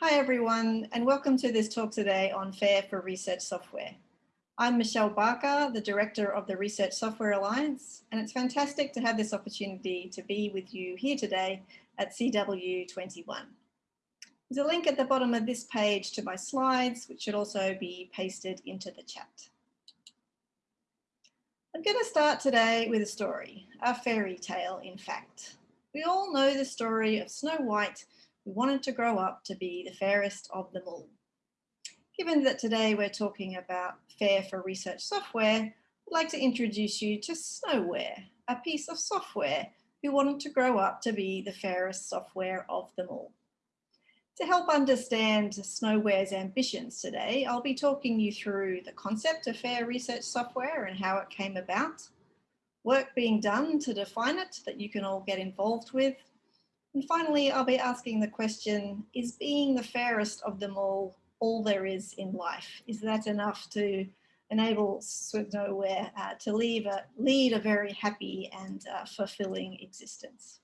Hi everyone and welcome to this talk today on FAIR for Research Software. I'm Michelle Barker, the Director of the Research Software Alliance and it's fantastic to have this opportunity to be with you here today at CW21. There's a link at the bottom of this page to my slides which should also be pasted into the chat. I'm going to start today with a story, a fairy tale in fact. We all know the story of Snow White who wanted to grow up to be the fairest of them all. Given that today we're talking about FAIR for research software, I'd like to introduce you to Snowware, a piece of software who wanted to grow up to be the fairest software of them all. To help understand Snowware's ambitions today, I'll be talking you through the concept of fair research software and how it came about, work being done to define it that you can all get involved with, and finally, I'll be asking the question, is being the fairest of them all, all there is in life? Is that enough to enable Snowware uh, to a, lead a very happy and uh, fulfilling existence?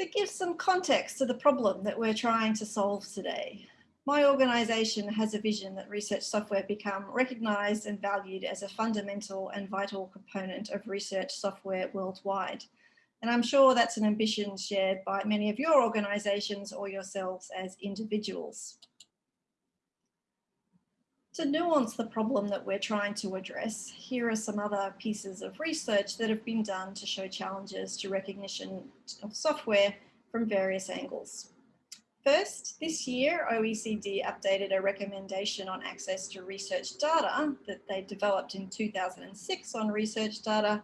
To give some context to the problem that we're trying to solve today, my organisation has a vision that research software become recognised and valued as a fundamental and vital component of research software worldwide. And I'm sure that's an ambition shared by many of your organisations or yourselves as individuals. To nuance the problem that we're trying to address, here are some other pieces of research that have been done to show challenges to recognition of software from various angles. First, this year, OECD updated a recommendation on access to research data that they developed in 2006 on research data,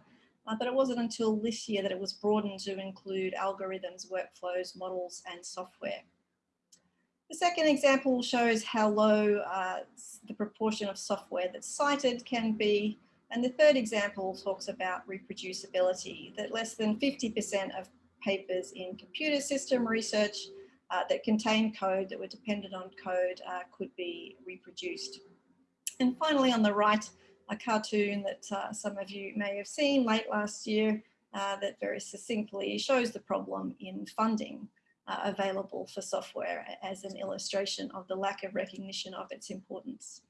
uh, but it wasn't until this year that it was broadened to include algorithms, workflows, models, and software. The second example shows how low uh, the proportion of software that's cited can be. And the third example talks about reproducibility, that less than 50% of papers in computer system research uh, that contain code that were dependent on code uh, could be reproduced. And finally, on the right, a cartoon that uh, some of you may have seen late last year uh, that very succinctly shows the problem in funding uh, available for software as an illustration of the lack of recognition of its importance.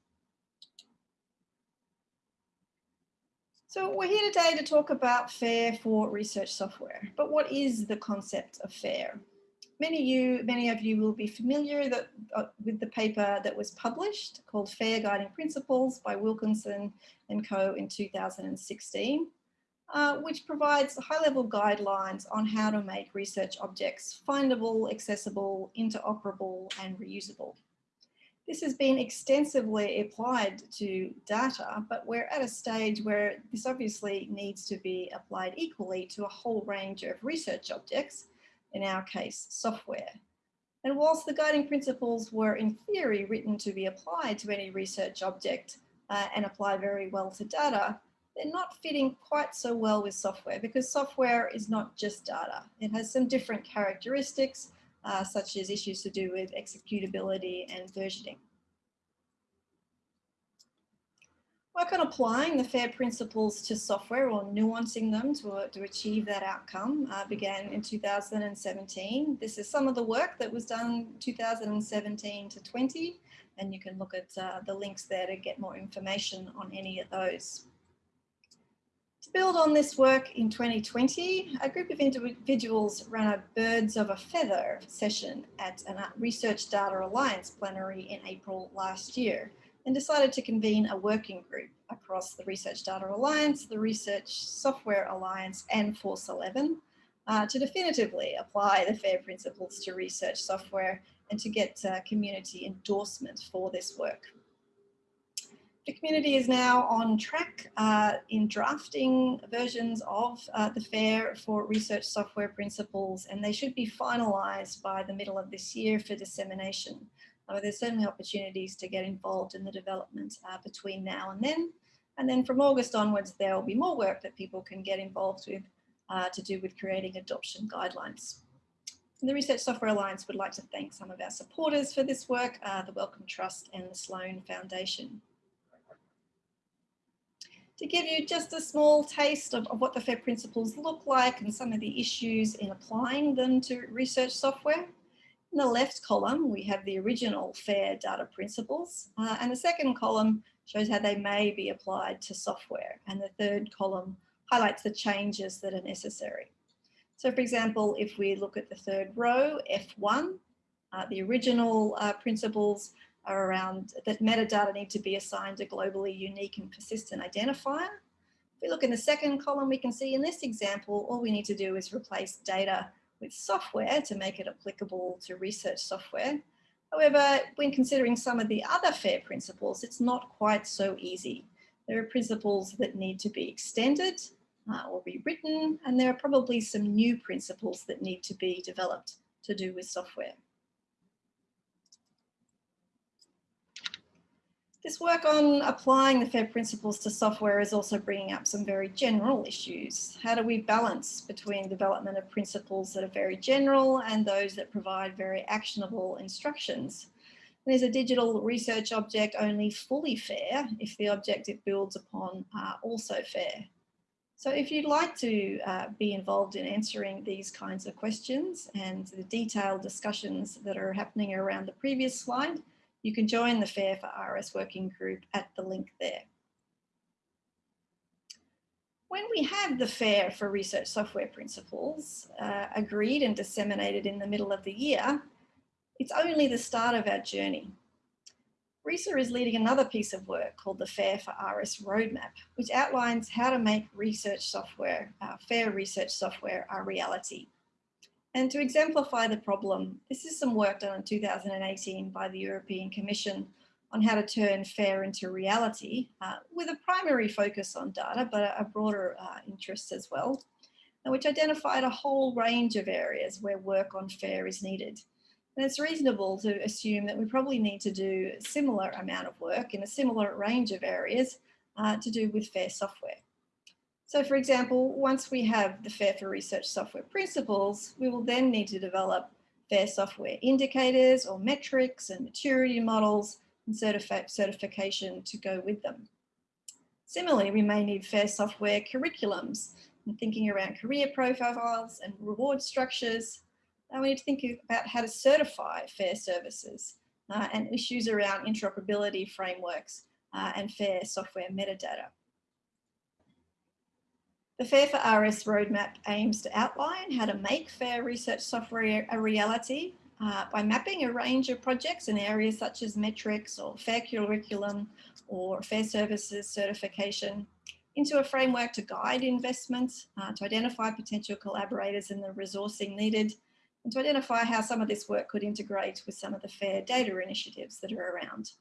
So we're here today to talk about FAIR for research software, but what is the concept of FAIR? Many you, many of you will be familiar that, uh, with the paper that was published called Fair Guiding Principles by Wilkinson and co in 2016, uh, which provides high-level guidelines on how to make research objects findable, accessible, interoperable and reusable. This has been extensively applied to data, but we're at a stage where this obviously needs to be applied equally to a whole range of research objects, in our case, software. And whilst the guiding principles were in theory written to be applied to any research object uh, and apply very well to data, they're not fitting quite so well with software because software is not just data. It has some different characteristics, uh, such as issues to do with executability and versioning. Work on applying the FAIR principles to software or nuancing them to, to achieve that outcome uh, began in 2017. This is some of the work that was done 2017 to 20, and you can look at uh, the links there to get more information on any of those. To build on this work in 2020, a group of individuals ran a Birds of a Feather session at a Research Data Alliance plenary in April last year and decided to convene a working group across the Research Data Alliance, the Research Software Alliance and Force 11 uh, to definitively apply the FAIR principles to research software and to get uh, community endorsement for this work. The community is now on track uh, in drafting versions of uh, the FAIR for research software principles and they should be finalised by the middle of this year for dissemination uh, there's certainly opportunities to get involved in the development uh, between now and then. And then from August onwards, there will be more work that people can get involved with uh, to do with creating adoption guidelines. And the Research Software Alliance would like to thank some of our supporters for this work, uh, the Wellcome Trust and the Sloan Foundation. To give you just a small taste of, of what the FAIR principles look like and some of the issues in applying them to research software, in the left column, we have the original FAIR data principles, uh, and the second column shows how they may be applied to software, and the third column highlights the changes that are necessary. So for example, if we look at the third row, F1, uh, the original uh, principles are around that metadata need to be assigned a globally unique and persistent identifier. If we look in the second column, we can see in this example, all we need to do is replace data with software to make it applicable to research software. However, when considering some of the other FAIR principles, it's not quite so easy. There are principles that need to be extended uh, or rewritten, and there are probably some new principles that need to be developed to do with software. This work on applying the FAIR principles to software is also bringing up some very general issues. How do we balance between development of principles that are very general and those that provide very actionable instructions? And is a digital research object only fully fair if the object it builds upon are also fair? So if you'd like to uh, be involved in answering these kinds of questions and the detailed discussions that are happening around the previous slide, you can join the FAIR for RS working group at the link there. When we have the FAIR for Research Software Principles uh, agreed and disseminated in the middle of the year, it's only the start of our journey. ReSA is leading another piece of work called the FAIR for RS Roadmap, which outlines how to make research software, uh, fair research software, a reality. And to exemplify the problem, this is some work done in 2018 by the European Commission on how to turn fair into reality uh, with a primary focus on data, but a, broader uh, interest as well, which identified a whole range of areas where work on fair is needed. And it's reasonable to assume that we probably need to do a similar amount of work in a similar range of areas uh, to do with fair software. So for example, once we have the FAIR for Research software principles, we will then need to develop FAIR software indicators or metrics and maturity models and certifi certification to go with them. Similarly, we may need FAIR software curriculums and thinking around career profiles and reward structures. And we need to think about how to certify FAIR services uh, and issues around interoperability frameworks uh, and FAIR software metadata. The FAIR for RS roadmap aims to outline how to make fair research software a reality uh, by mapping a range of projects in areas such as metrics or fair curriculum or fair services certification into a framework to guide investments, uh, to identify potential collaborators and the resourcing needed, and to identify how some of this work could integrate with some of the FAIR data initiatives that are around.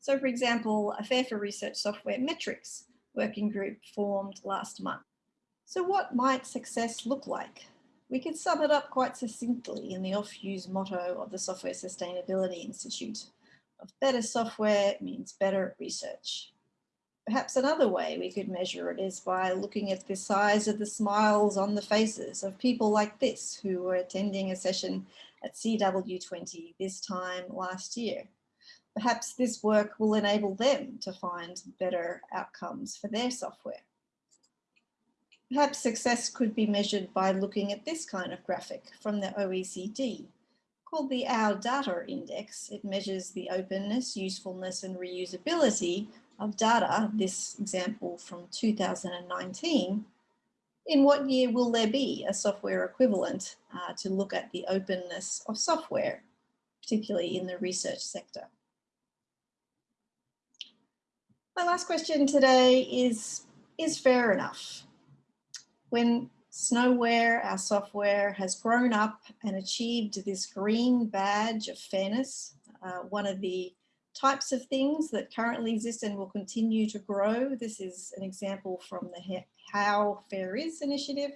So for example, a FAIR for Research Software Metrics working group formed last month. So what might success look like? We could sum it up quite succinctly in the oft-used motto of the Software Sustainability Institute of better software means better research. Perhaps another way we could measure it is by looking at the size of the smiles on the faces of people like this who were attending a session at CW20 this time last year. Perhaps this work will enable them to find better outcomes for their software. Perhaps success could be measured by looking at this kind of graphic from the OECD. Called the Our Data Index, it measures the openness, usefulness and reusability of data, this example from 2019. In what year will there be a software equivalent uh, to look at the openness of software, particularly in the research sector? My last question today is, is fair enough? When Snowware, our software, has grown up and achieved this green badge of fairness, uh, one of the types of things that currently exist and will continue to grow. This is an example from the How Fair Is initiative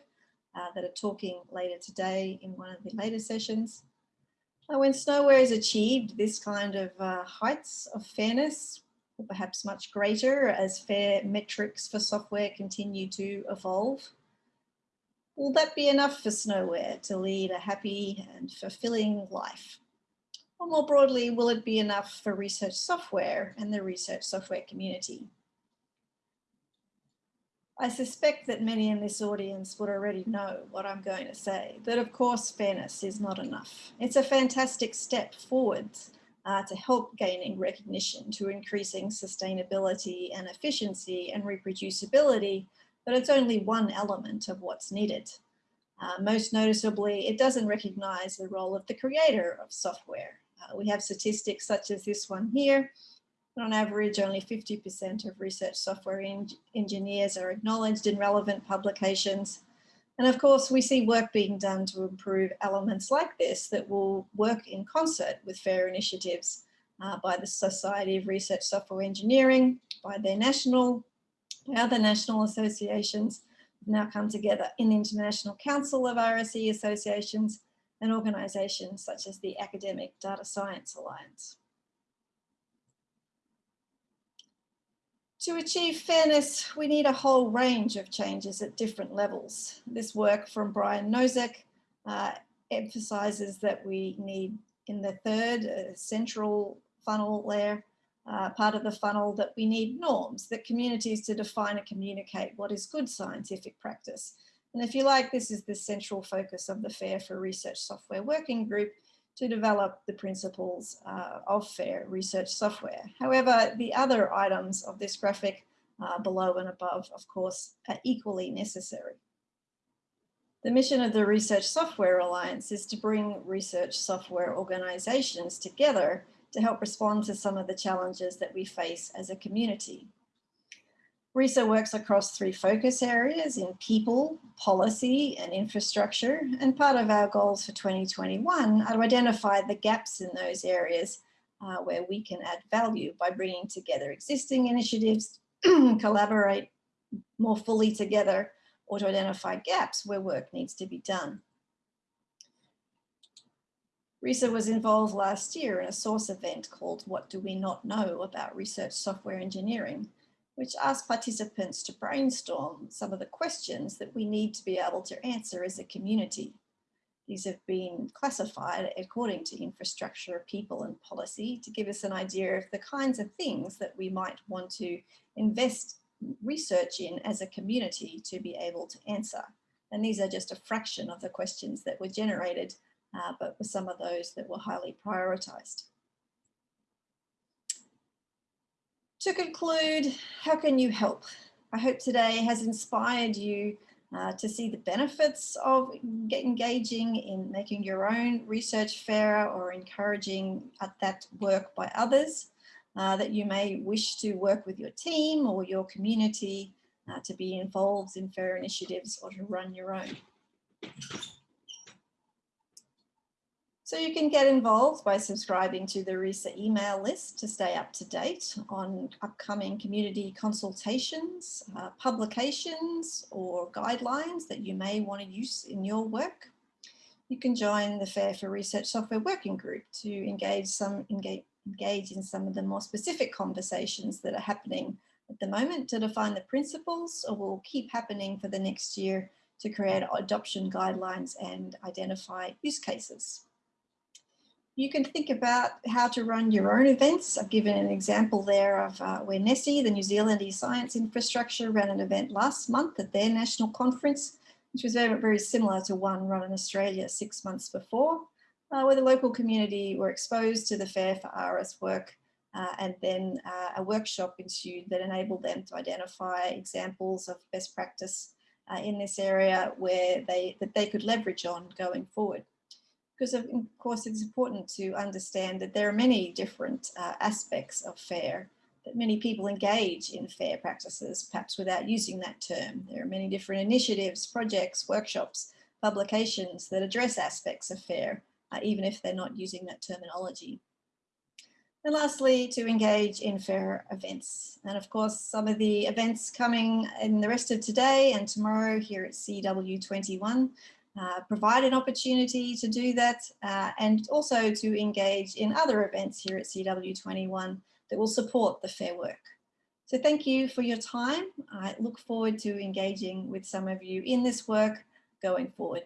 uh, that are talking later today in one of the later sessions. Uh, when Snowware has achieved this kind of uh, heights of fairness, or perhaps much greater as fair metrics for software continue to evolve, Will that be enough for Snowware to lead a happy and fulfilling life? Or more broadly, will it be enough for research software and the research software community? I suspect that many in this audience would already know what I'm going to say, but of course fairness is not enough. It's a fantastic step forward uh, to help gaining recognition to increasing sustainability and efficiency and reproducibility, but it's only one element of what's needed. Uh, most noticeably, it doesn't recognize the role of the creator of software. Uh, we have statistics such as this one here, on average, only 50% of research software en engineers are acknowledged in relevant publications. And of course, we see work being done to improve elements like this that will work in concert with FAIR initiatives uh, by the Society of Research Software Engineering, by their national, by other national associations, now come together in the International Council of RSE Associations and organisations such as the Academic Data Science Alliance. To achieve fairness, we need a whole range of changes at different levels. This work from Brian Nosek uh, emphasises that we need in the third uh, central funnel layer, uh, part of the funnel, that we need norms, that communities to define and communicate what is good scientific practice. And if you like, this is the central focus of the FAIR for Research Software Working Group, to develop the principles uh, of fair research software. However, the other items of this graphic uh, below and above, of course, are equally necessary. The mission of the Research Software Alliance is to bring research software organizations together to help respond to some of the challenges that we face as a community. ReSA works across three focus areas in people, policy and infrastructure. And part of our goals for 2021 are to identify the gaps in those areas uh, where we can add value by bringing together existing initiatives, collaborate more fully together, or to identify gaps where work needs to be done. ReSA was involved last year in a SORSE event called What Do We Not Know About Research Software Engineering, which asked participants to brainstorm some of the questions that we need to be able to answer as a community. These have been classified according to infrastructure, people and policy to give us an idea of the kinds of things that we might want to invest research in as a community to be able to answer. And these are just a fraction of the questions that were generated, uh, but were some of those that were highly prioritized. To conclude, how can you help? I hope today has inspired you uh, to see the benefits of engaging in making your own research fairer or encouraging that work by others, uh, that you may wish to work with your team or your community uh, to be involved in fair initiatives or to run your own. So you can get involved by subscribing to the ReSA email list to stay up to date on upcoming community consultations, uh, publications or guidelines that you may want to use in your work. You can join the FAIR for Research Software Working Group to engage, some, engage, engage in some of the more specific conversations that are happening at the moment to define the principles or will keep happening for the next year to create adoption guidelines and identify use cases you can think about how to run your own events. I've given an example there of uh, where NeSI, the New Zealand e-science infrastructure, ran an event last month at their national conference, which was very, very similar to one run in Australia six months before, uh, where the local community were exposed to the FAIR for RS work uh, and then uh, a workshop ensued that enabled them to identify examples of best practice uh, in this area where they that they could leverage on going forward because of, course it's important to understand that there are many different uh, aspects of FAIR, that many people engage in FAIR practices, perhaps without using that term. There are many different initiatives, projects, workshops, publications that address aspects of FAIR, uh, even if they're not using that terminology. And lastly, to engage in FAIR events. And of course, some of the events coming in the rest of today and tomorrow here at CW21 uh, provide an opportunity to do that uh, and also to engage in other events here at CW21 that will support the fair work. So thank you for your time. I look forward to engaging with some of you in this work going forward.